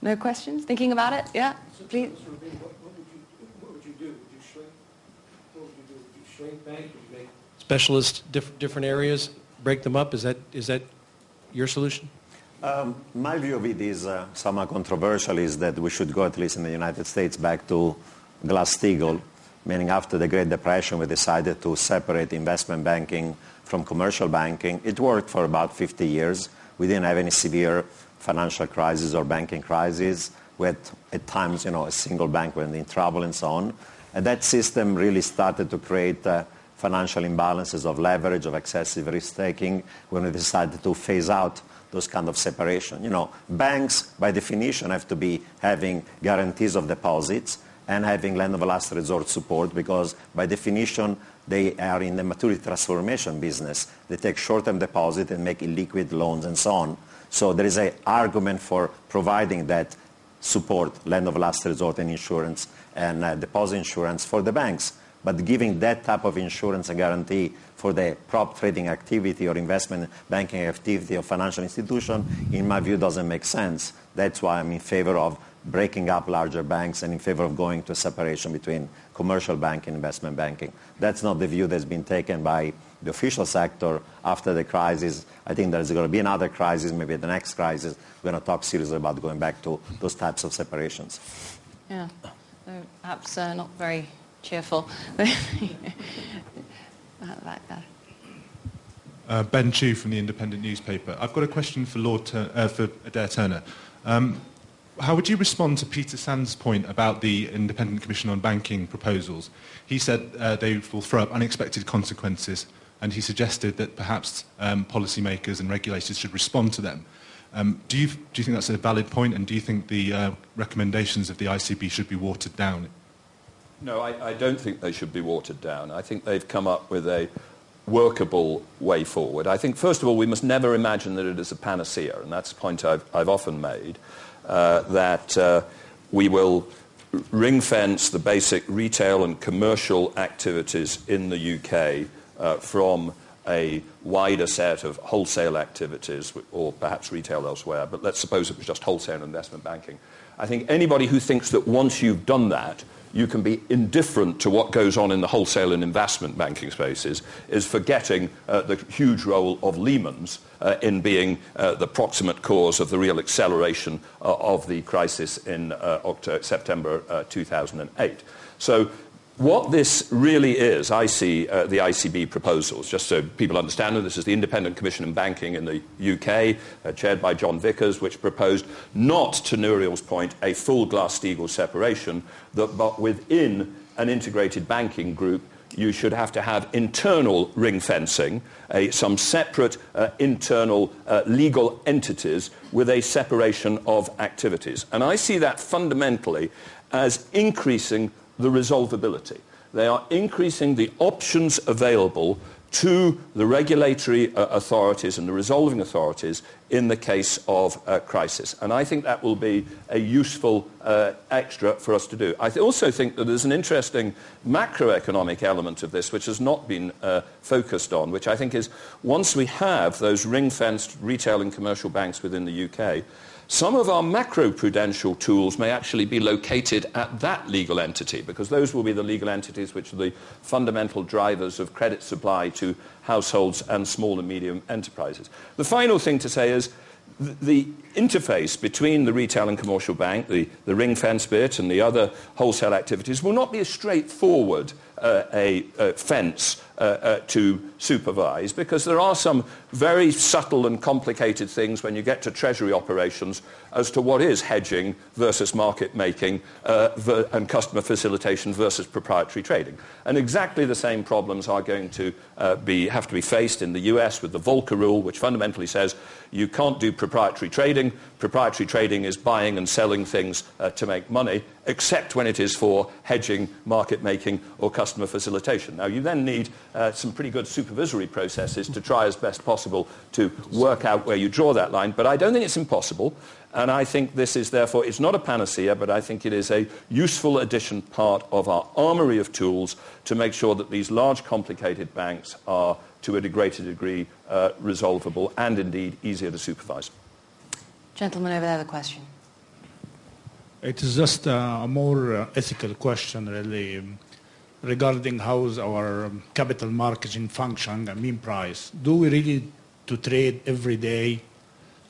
No questions? Thinking about it? Yeah, please. Shrink bank? Would you make specialists diff- different areas, break them up? Is that is that your solution? Um, my view of it is uh, somewhat controversial. Is that we should go at least in the United States back to Glass-Steagall, meaning after the Great Depression, we decided to separate investment banking from commercial banking. It worked for about 50 years. We didn't have any severe financial crisis or banking crisis. We had at times, you know, a single bank went in trouble and so on. And that system really started to create uh, financial imbalances of leverage, of excessive risk-taking when we decided to phase out those kind of separation. You know, banks, by definition, have to be having guarantees of deposits and having land of last resort support because, by definition, they are in the maturity transformation business. They take short-term deposit and make illiquid loans and so on. So there is an argument for providing that support, land of last resort and insurance and uh, deposit insurance for the banks. But giving that type of insurance and guarantee for the prop trading activity or investment banking activity of financial institution, in my view, doesn't make sense. That's why I'm in favor of breaking up larger banks and in favor of going to a separation between commercial banking and investment banking. That's not the view that's been taken by the official sector after the crisis. I think there's going to be another crisis, maybe the next crisis. We're going to talk seriously about going back to those types of separations. Yeah perhaps uh, not very cheerful. Uh, ben Chu from the Independent newspaper. I've got a question for Lord Tur- uh, for Adair Turner. Um, how would you respond to Peter Sands' point about the Independent Commission on Banking proposals? He said uh, they will throw up unexpected consequences, and he suggested that perhaps um, policymakers and regulators should respond to them. Um, do, you, do you think that's a valid point, and do you think the uh, recommendations of the ICB should be watered down? No, I, I don't think they should be watered down. I think they've come up with a workable way forward. I think, first of all, we must never imagine that it is a panacea, and that's a point I've, I've often made, uh, that uh, we will ring fence the basic retail and commercial activities in the UK from a wider set of wholesale activities, or perhaps retail elsewhere, but let's suppose it was just wholesale and investment banking. I think anybody who thinks that once you've done that, you can be indifferent to what goes on in the wholesale and investment banking spaces is forgetting uh, the huge role of Lehman's uh, in being uh, the proximate cause of the real acceleration uh, of the crisis in uh, September uh, 2008. So what this really is, I see uh, the ICB proposals, just so people understand them. This is the Independent Commission on Banking in the UK, uh, chaired by John Vickers, which proposed not, to Nouriel's point, a full Glass-Steagall separation, that, but within an integrated banking group, you should have to have internal ring fencing, uh, some separate uh, internal uh, legal entities with a separation of activities. And I see that fundamentally as increasing the resolvability. They are increasing the options available to the regulatory uh, authorities and the resolving authorities in the case of a crisis. And I think that will be a useful uh, extra for us to do. I th- also think that there's an interesting macroeconomic element of this which has not been uh, focused on, which I think is once we have those ring-fenced retail and commercial banks within the UK, some of our macro-prudential tools may actually be located at that legal entity because those will be the legal entities which are the fundamental drivers of credit supply to households and small and medium enterprises. The final thing to say is the interface between the retail and commercial bank, the, the ring fence bit and the other wholesale activities will not be as straightforward uh, a, a, fence to supervise because there are some very subtle and complicated things when you get to treasury operations as to what is hedging versus market making uh, and customer facilitation versus proprietary trading. And exactly the same problems are going to uh, be, have to be faced in the US with the Volcker rule, which fundamentally says you can't do proprietary trading. Proprietary trading is buying and selling things uh, to make money, except when it is for hedging, market making, or customer facilitation. Now, you then need uh, some pretty good supervisory processes to try as best possible to work out where you draw that line, but I don't think it's impossible. And I think this is therefore, it's not a panacea, but I think it is a useful addition part of our armory of tools to make sure that these large, complicated banks are, to a greater degree, uh, resolvable and indeed easier to supervise. Gentleman over there, the question. It is just a more uh, ethical question, really, um, regarding how our um, capital marketing function and mean price. Do we really to trade every day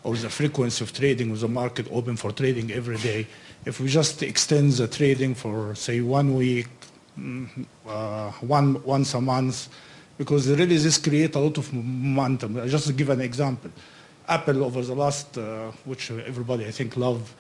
or the frequency of trading with the market open for trading every day. If we just extend the trading for, say, one week, mm, uh, one, once a month, because really this creates a lot of momentum. I just to give an example, Apple over the last, uh, which everybody I think love,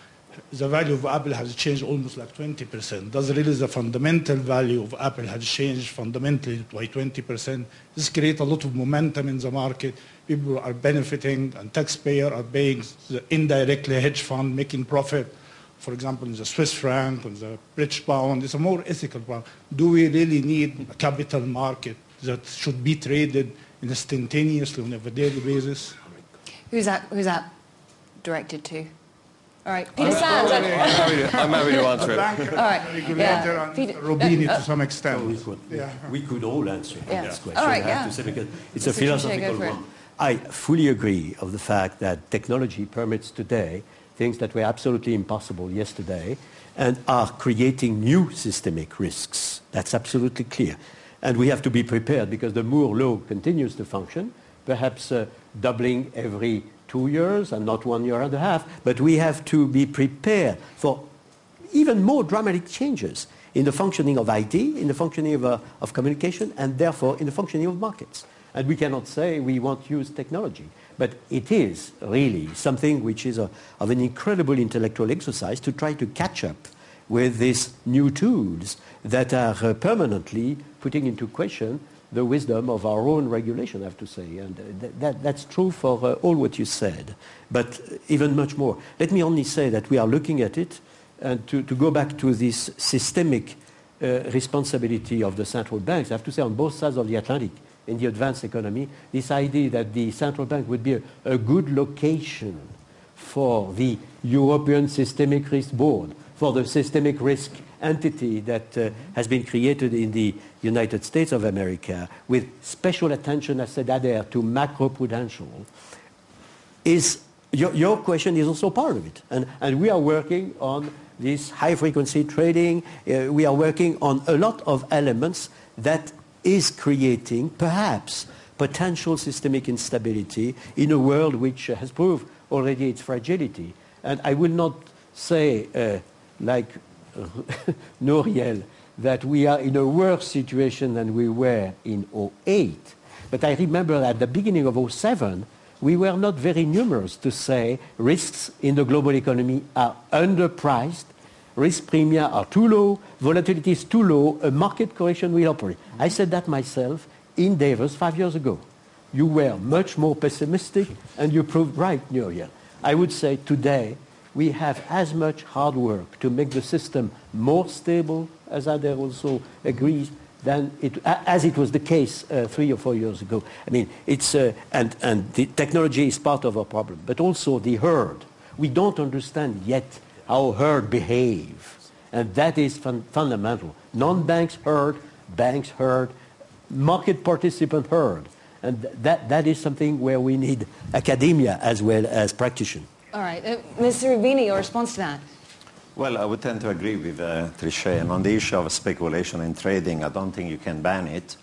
the value of Apple has changed almost like 20%. Does really the fundamental value of Apple has changed fundamentally by 20%? This creates a lot of momentum in the market people are benefiting and taxpayers are paying the indirectly hedge fund making profit. For example, in the Swiss franc, and the British pound, it's a more ethical one. Do we really need a capital market that should be traded instantaneously on a daily basis? Who's that, who's that directed to? All right, Peter Sands. I'm happy to, I'm happy to answer it. All right. Yeah. Peter, Roubini to some extent. we, could, yeah. we could all answer Yeah. this question, All right, I have yeah. to say, because it's Mr. a philosophical Trichet, go for it. one. I fully agree of the fact that technology permits today things that were absolutely impossible yesterday and are creating new systemic risks. That's absolutely clear. And we have to be prepared because the Moore law continues to function, perhaps uh, doubling every two years and not one year and a half. But we have to be prepared for even more dramatic changes in the functioning of IT, in the functioning of, uh, of communication, and therefore in the functioning of markets. And we cannot say we won't use technology. But it is really something which is a, of an incredible intellectual exercise to try to catch up with these new tools that are uh, permanently putting into question the wisdom of our own regulation, I have to say. And uh, th- that, that's true for uh, all what you said, but even much more. Let me only say that we are looking at it, and to, to go back to this systemic uh, responsibility of the central banks, I have to say on both sides of the Atlantic, in the advanced economy, this idea that the central bank would be a, a good location for the European Systemic Risk Board, for the systemic risk entity that uh, has been created in the United States of America with special attention, as said there, to macroprudential, is your, your question is also part of it. And, and we are working on this high frequency trading. Uh, we are working on a lot of elements that is creating perhaps potential systemic instability in a world which has proved already its fragility. And I will not say, uh, like Nouriel, that we are in a worse situation than we were in 08. But I remember at the beginning of 07, we were not very numerous to say risks in the global economy are underpriced, risk premia are too low, volatility is too low, a market correction will operate. I said that myself in Davos five years ago. You were much more pessimistic and you proved right, Nouriel. I would say today we have as much hard work to make the system more stable, as Adair also agrees, than it, as it was the case uh, three or four years ago. I mean, it's, uh, and, and the technology is part of our problem, but also the herd. We don't understand yet how herd behave, and that is fun- fundamental. Non-banks herd, banks herd, market participant herd, and th- that, that is something where we need academia as well as practitioners. All right. Uh, Mr. Roubini, your response to that? Well, I would tend to agree with uh, Trichet. And on the issue of speculation and trading, I don't think you can ban it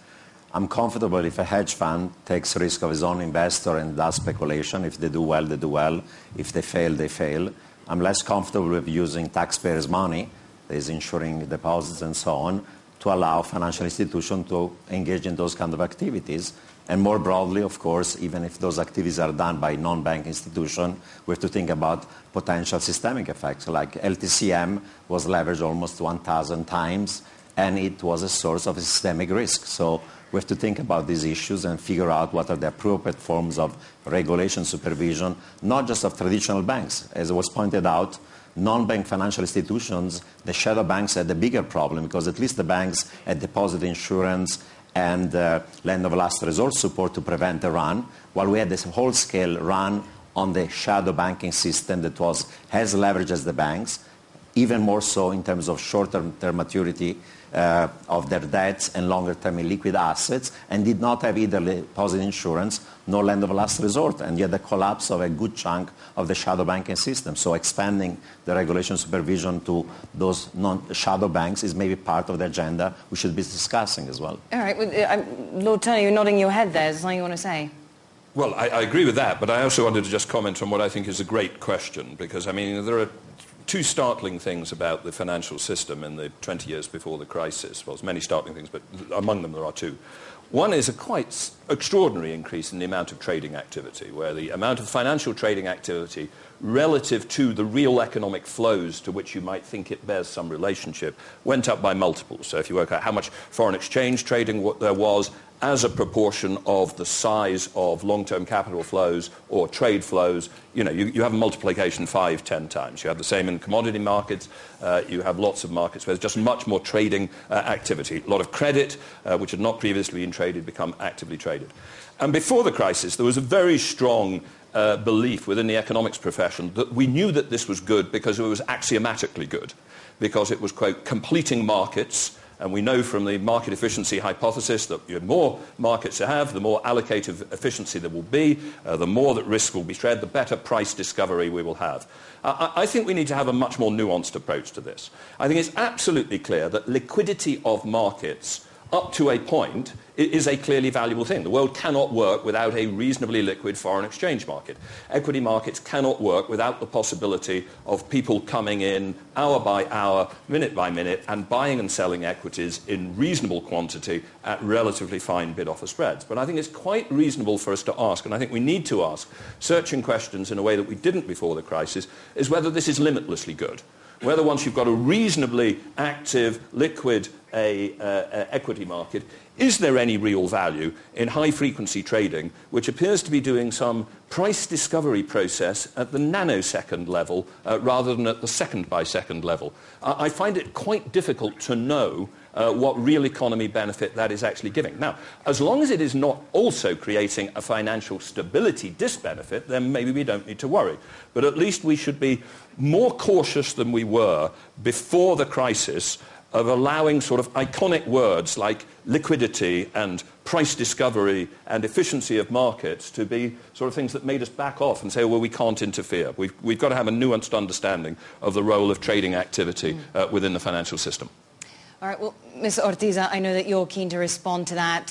I'm comfortable if a hedge fund takes risk of his own investor and does speculation. If they do well, they do well. If they fail, they fail. I'm less comfortable with using taxpayers' money, that is insuring deposits and so on, to allow financial institutions to engage in those kind of activities. And more broadly, of course, even if those activities are done by non-bank institutions, we have to think about potential systemic effects. Like LTCM was leveraged almost 1,000 times, and it was a source of systemic risk. So we have to think about these issues and figure out what are the appropriate forms of regulation supervision, not just of traditional banks. As was pointed out, non-bank financial institutions, the shadow banks had the bigger problem because at least the banks had deposit insurance and uh, lend of last resort support to prevent a run, while we had this whole-scale run on the shadow banking system that was as leveraged as the banks, even more so in terms of short-term maturity uh, of their debts and longer-term illiquid assets, and did not have either deposit insurance nor lend of last resort, and yet the collapse of a good chunk of the shadow banking system. So expanding the regulation supervision to those non-shadow banks is maybe part of the agenda we should be discussing as well. All right. Uh, Lord Turner, you're nodding your head there. Is there something you want to say? Well, I, I, agree with that, but I also wanted to just comment on what I think is a great question, because, I mean, there are two startling things about the financial system in the 20 years before the crisis. Well, there's many startling things, but among them there are two. One is a quite extraordinary increase in the amount of trading activity, where the amount of financial trading activity relative to the real economic flows to which you might think it bears some relationship went up by multiples. So if you work out how much foreign exchange trading there was as a proportion of the size of long-term capital flows or trade flows, you know, you, you have a multiplication five, ten times. You have the same in commodity markets. Uh, you have lots of markets where there's just much more trading uh, activity. A lot of credit, uh, which had not previously been traded, become actively traded. And before the crisis, there was a very strong uh, belief within the economics profession that we knew that this was good because it was axiomatically good, because it was, quote, completing markets, and we know from the market efficiency hypothesis that the more markets you have, the more allocative efficiency there will be, uh, the more that risk will be shared, the better price discovery we will have. Uh, I think we need to have a much more nuanced approach to this. I think it's absolutely clear that liquidity of markets up to a point is a clearly valuable thing. The world cannot work without a reasonably liquid foreign exchange market. Equity markets cannot work without the possibility of people coming in hour by hour, minute by minute, and buying and selling equities in reasonable quantity at relatively fine bid-offer spreads. But I think it's quite reasonable for us to ask, and I think we need to ask, searching questions in a way that we didn't before the crisis, is whether this is limitlessly good whether once you've got a reasonably active, liquid a, uh, equity market, is there any real value in high-frequency trading, which appears to be doing some price discovery process at the nanosecond level uh, rather than at the second-by-second level? I find it quite difficult to know uh, what real economy benefit that is actually giving. Now, as long as it is not also creating a financial stability disbenefit, then maybe we don't need to worry. But at least we should be more cautious than we were before the crisis of allowing sort of iconic words like liquidity and price discovery and efficiency of markets to be sort of things that made us back off and say, well, we can't interfere. We've, we've got to have a nuanced understanding of the role of trading activity uh, within the financial system. All right, well, Ms. Ortiz, I know that you're keen to respond to that.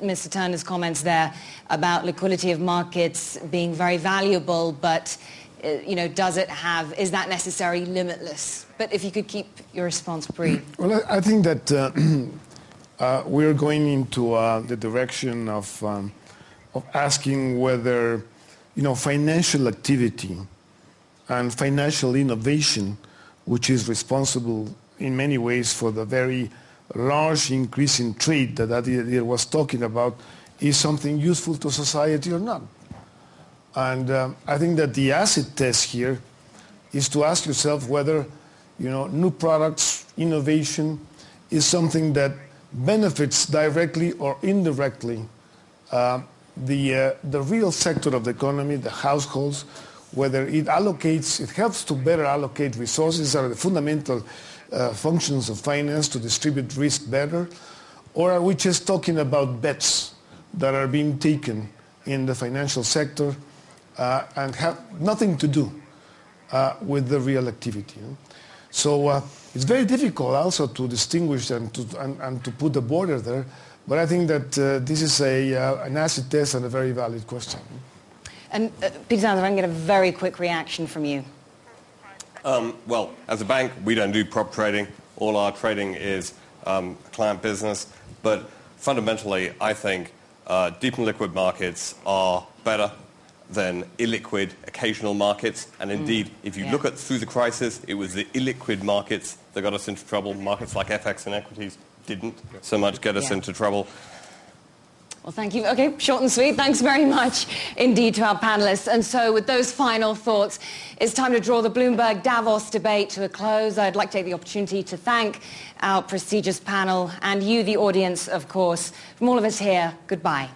Mr. Turner's comments there about liquidity of markets being very valuable, but uh, you know, does it have, is that necessarily limitless? But if you could keep your response brief. Well, I think that uh, uh, we're going into uh, the direction of, um, of asking whether, you know, financial activity and financial innovation, which is responsible in many ways for the very large increase in trade that Adair was talking about, is something useful to society or not. And um, I think that the acid test here is to ask yourself whether you know, new products, innovation is something that benefits directly or indirectly uh, the, uh, the real sector of the economy, the households, whether it allocates, it helps to better allocate resources are the fundamental uh, functions of finance to distribute risk better, or are we just talking about bets that are being taken in the financial sector uh, and have nothing to do uh, with the real activity. You know? So uh, it's very difficult also to distinguish and to, and, and to put a border there But I think that uh, this is a, an acid test and a very valid question. And uh, Peter Sanders, if I can get a very quick reaction from you. Um, well, as a bank, we don't do prop trading. All our trading is um, client business. But fundamentally, I think uh, deep and liquid markets are better than illiquid occasional markets. And indeed, mm. if you yeah. look at through the crisis, it was the illiquid markets that got us into trouble. Markets like FX and equities didn't so much get us yeah. into trouble. Well, thank you. Okay, short and sweet. Thanks very much indeed to our panelists. And so with those final thoughts, it's time to draw the Bloomberg Davos debate to a close. I'd like to take the opportunity to thank our prestigious panel and you, the audience, of course. From all of us here, goodbye.